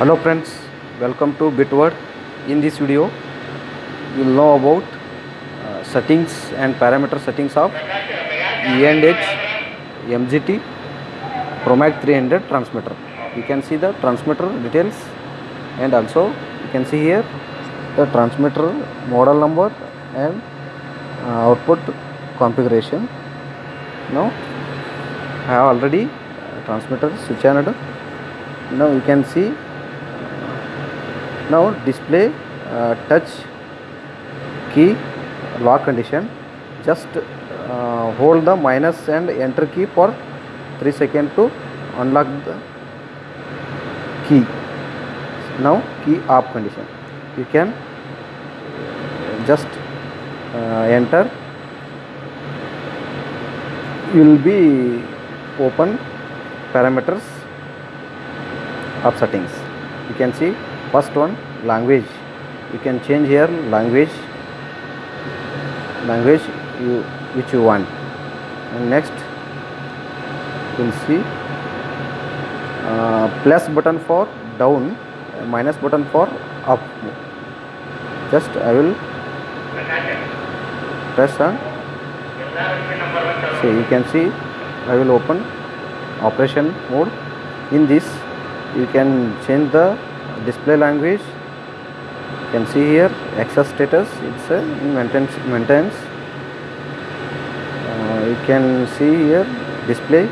Hello friends, welcome to Bitword. In this video, you will know about uh, settings and parameter settings of E&H MGT Promag 300 transmitter. You can see the transmitter details and also you can see here the transmitter model number and uh, output configuration. Now I have already uh, transmitter switch on. Now you can see now display uh, touch key lock condition just uh, hold the minus and enter key for 3 seconds to unlock the key now key off condition you can just uh, enter you will be open parameters of settings you can see first one language. You can change here language. Language you which you want. And next you will see. Uh, plus button for down minus button for up. Just i will press on. So you can see i will open operation mode. In this you can change the display language. You can see here access status it's a maintenance maintenance. Uh, you can see here display.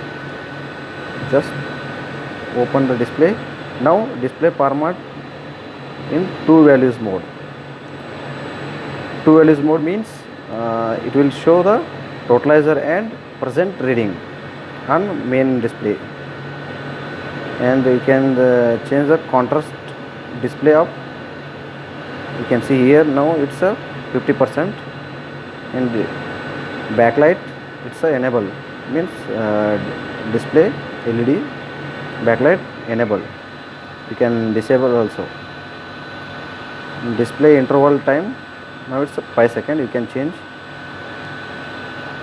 Just open the display. Now display format in two values mode. Two values mode means uh, it will show the totalizer and present reading on main display. And you can uh, change the contrast display of you can see here now it's a 50 percent and backlight it's a enable means uh, display led backlight enable. You can disable also. Display interval time now it's a 5 second you can change.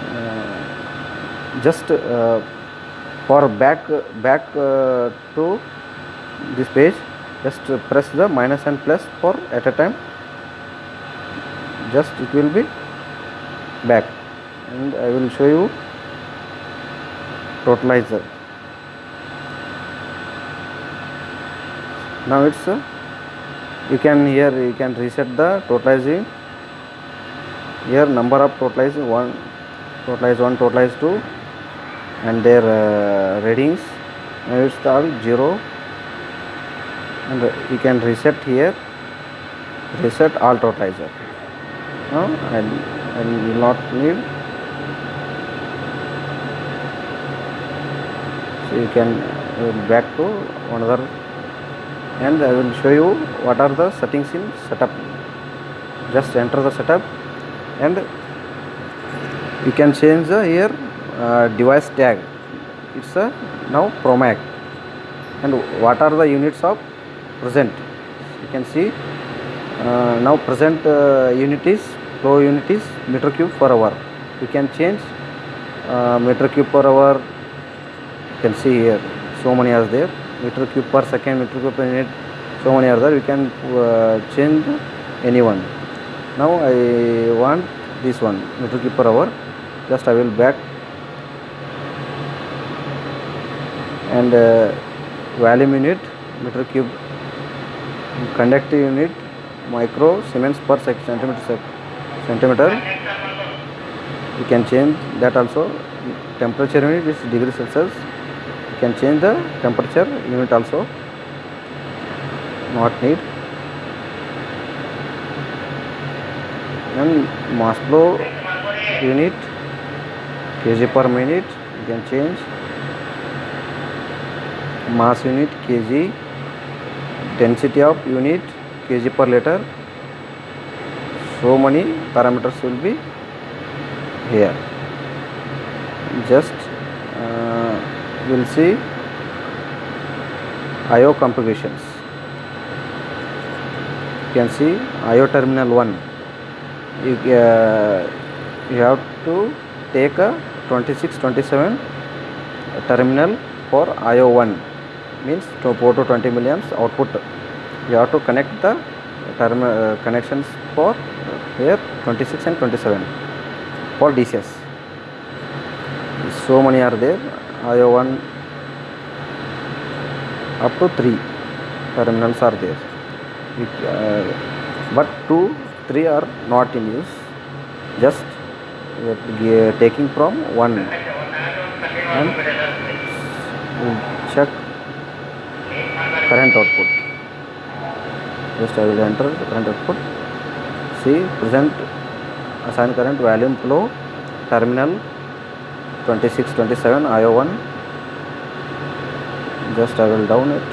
Uh, just uh, for back back uh, to this page just press the minus and plus for at a time. Just it will be back. And I will show you totalizer. Now it's uh, you can here you can reset the totalizing here number of totalize one totalize one totalize two and their uh, readings. Now it's all zero and you can reset here. Reset all totalizer no and and will not need. So you can back to another. And I will show you what are the settings in setup. Just enter the setup. And you can change the here uh, device tag. It's a now promag and what are the units of present. You can see uh, now present uh, unit is flow unit is meter cube per hour. You can change uh, meter cube per hour. You can see here so many are there. Meter cube per second meter cube per minute so many are there. You can uh, change anyone. Now i want this one meter cube per hour. Just i will back. And uh, volume unit meter cube conductive unit micro siemens per centimeter centimeter. You can change that also. Temperature unit is degree celsius. You can change the temperature unit also. Not need. And mass flow unit kg per minute. You can change. Mass unit kg density of unit kg per liter. So many parameters will be here. Just uh, we'll see IO configurations. You can see IO terminal 1 you, uh, you have to take a 26 27 terminal for IO1 means to port to 20 milliamps output. You have to connect the term uh, connections for uh, here 26 and 27 for DCS so many are there. IO1 up to 3 terminals are there. It, uh, but 2 3 are not in use. Just gi- taking from 1 and current output. Just I will enter current output. See present assign current volume flow terminal 26 27 IO1 just I will down it.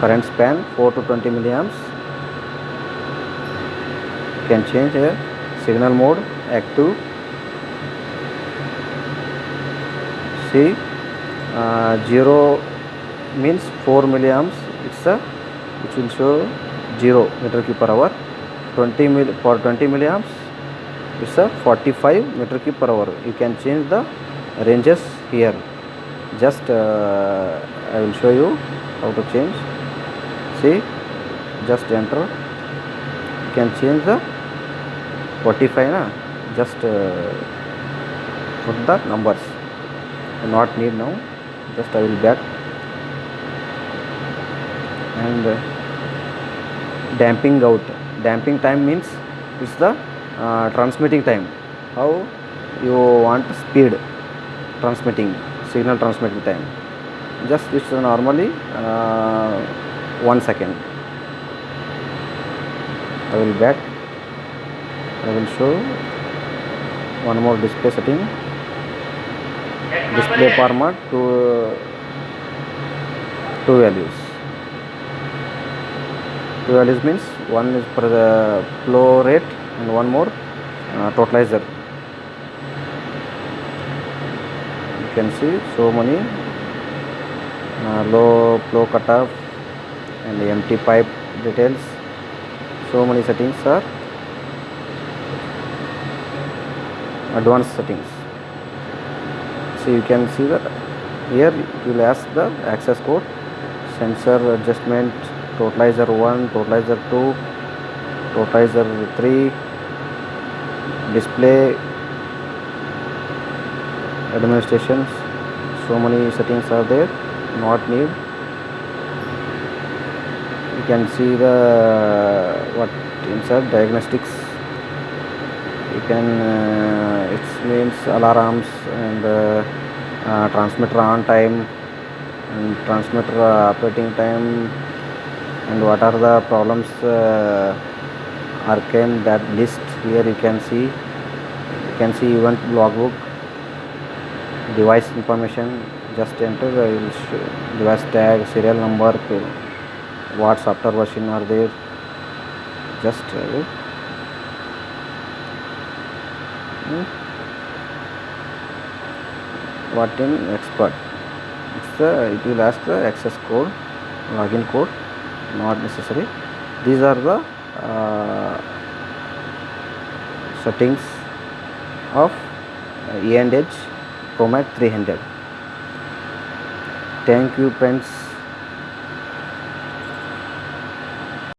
Current span 4 to 20 milliamps. Can change here. Signal mode active. See uh, 0 means 4 milliamps. It's a which will show 0 meter cube per hour. 20 mil for 20 milliamps it's a 45 meter cube per hour. You can change the ranges here. Just uh, I will show you how to change. See just enter. You can change the 45 na? Just uh, put the numbers. Not need now. Just I will back and uh, damping out. Damping time means it's the uh, transmitting time. How you want speed transmitting signal transmitting time. Just it's normally uh, one second. I will back. I will show one more display setting. Display format to two values values means one is for the flow rate and one more uh, totalizer. You can see so many uh, low flow cutoff and empty pipe details. So many settings are advanced settings. So you can see that here you will ask the access code sensor adjustment totalizer 1 totalizer 2 totalizer 3 display administrations. So many settings are there not need. You can see the what inside diagnostics. You can uh, it means alarms and uh, uh, transmitter on time and transmitter uh, operating time and what are the problems uh, arcane that list here you can see. You can see event logbook device information just enter I device tag serial number what software version are there. Just will Hmm. what in expert? It's the it will ask the access code login code not necessary. These are the uh, settings of uh, E and H Promag 300 thank you friends